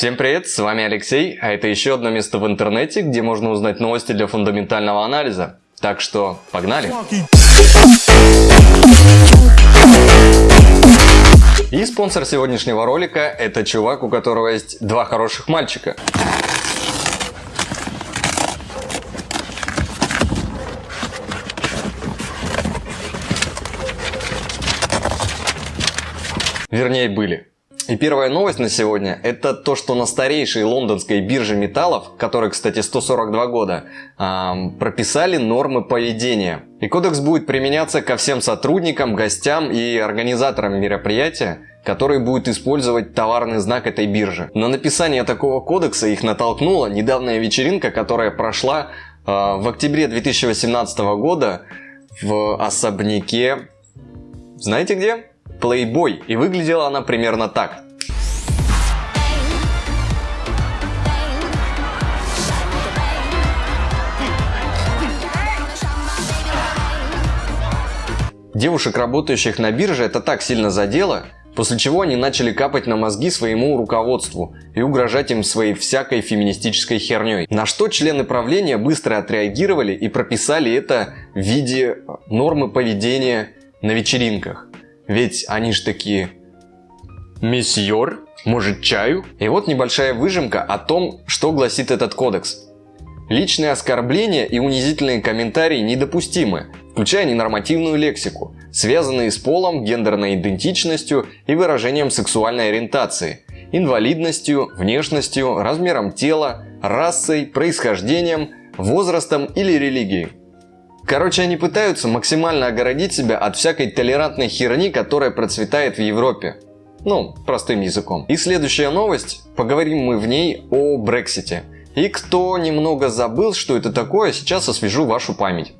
Всем привет, с вами Алексей, а это еще одно место в интернете, где можно узнать новости для фундаментального анализа. Так что погнали! И спонсор сегодняшнего ролика это чувак, у которого есть два хороших мальчика. Вернее, были. И первая новость на сегодня – это то, что на старейшей лондонской бирже металлов, которой, кстати, 142 года, эм, прописали нормы поведения. И кодекс будет применяться ко всем сотрудникам, гостям и организаторам мероприятия, которые будут использовать товарный знак этой биржи. На написание такого кодекса их натолкнула недавняя вечеринка, которая прошла э, в октябре 2018 года в особняке... Знаете где? Playboy, и выглядела она примерно так. Девушек, работающих на бирже, это так сильно задело, после чего они начали капать на мозги своему руководству и угрожать им своей всякой феминистической херней. На что члены правления быстро отреагировали и прописали это в виде нормы поведения на вечеринках. Ведь они ж такие «Месьор, может чаю?» И вот небольшая выжимка о том, что гласит этот кодекс. Личные оскорбления и унизительные комментарии недопустимы, включая ненормативную лексику, связанные с полом, гендерной идентичностью и выражением сексуальной ориентации, инвалидностью, внешностью, размером тела, расой, происхождением, возрастом или религией. Короче, они пытаются максимально огородить себя от всякой толерантной херни, которая процветает в Европе. Ну, простым языком. И следующая новость, поговорим мы в ней о Брексите. И кто немного забыл, что это такое, сейчас освежу вашу память.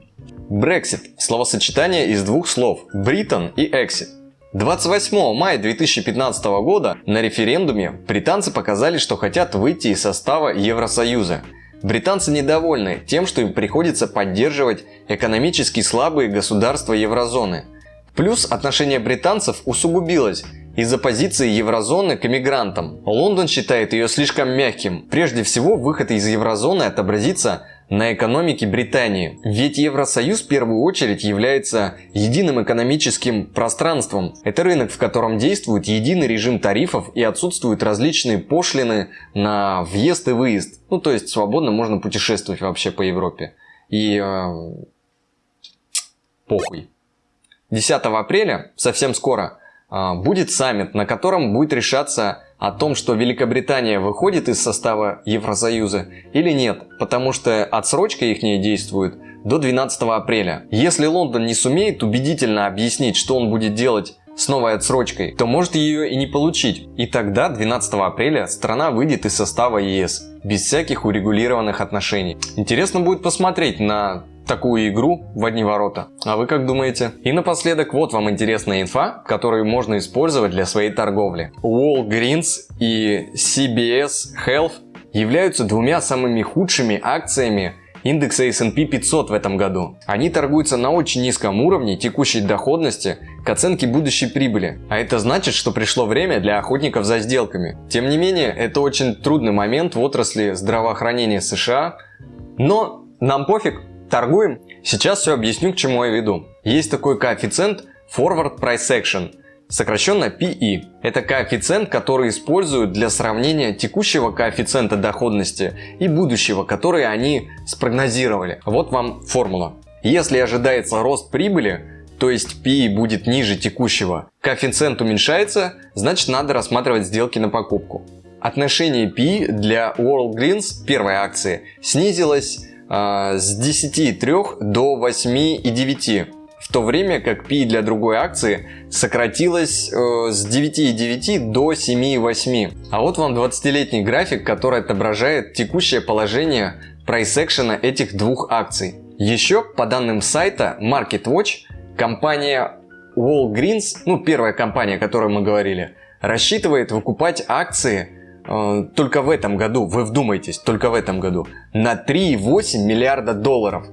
Брексит – словосочетание из двух слов – Бритон и Exit. 28 мая 2015 года на референдуме британцы показали, что хотят выйти из состава Евросоюза – Британцы недовольны тем, что им приходится поддерживать экономически слабые государства еврозоны. Плюс отношение британцев усугубилось из-за позиции еврозоны к эмигрантам. Лондон считает ее слишком мягким. Прежде всего, выход из еврозоны отобразится на экономике Британии. Ведь Евросоюз в первую очередь является единым экономическим пространством. Это рынок, в котором действует единый режим тарифов и отсутствуют различные пошлины на въезд и выезд. Ну, то есть свободно можно путешествовать вообще по Европе. И э, похуй. 10 апреля, совсем скоро, э, будет саммит, на котором будет решаться о том, что Великобритания выходит из состава Евросоюза или нет, потому что отсрочка их не действует до 12 апреля. Если Лондон не сумеет убедительно объяснить, что он будет делать с новой отсрочкой, то может ее и не получить. И тогда 12 апреля страна выйдет из состава ЕС, без всяких урегулированных отношений. Интересно будет посмотреть на такую игру в одни ворота. А вы как думаете? И напоследок вот вам интересная инфа, которую можно использовать для своей торговли. Walgreens и CBS Health являются двумя самыми худшими акциями индекса S&P 500 в этом году. Они торгуются на очень низком уровне текущей доходности к оценке будущей прибыли. А это значит, что пришло время для охотников за сделками. Тем не менее, это очень трудный момент в отрасли здравоохранения США, но нам пофиг, Торгуем? Сейчас все объясню, к чему я веду. Есть такой коэффициент Forward Price Action, сокращенно PE. Это коэффициент, который используют для сравнения текущего коэффициента доходности и будущего, который они спрогнозировали. Вот вам формула. Если ожидается рост прибыли, то есть PE будет ниже текущего, коэффициент уменьшается, значит надо рассматривать сделки на покупку. Отношение PE для Walgreens первой акции снизилось с 10,3 до 8,9 в то время как P для другой акции сократилось э, с 9,9 до 7,8. А вот вам 20-летний график, который отображает текущее положение прайс-экшена этих двух акций. Еще, по данным сайта MarketWatch, компания Walgreens, ну первая компания, о которой мы говорили, рассчитывает выкупать акции только в этом году, вы вдумайтесь, только в этом году, на 3,8 миллиарда долларов.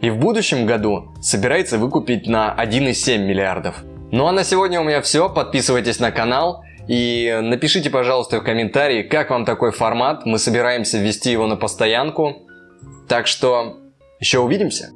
И в будущем году собирается выкупить на 1,7 миллиардов. Ну а на сегодня у меня все, подписывайтесь на канал. И напишите, пожалуйста, в комментарии, как вам такой формат. Мы собираемся ввести его на постоянку. Так что еще увидимся.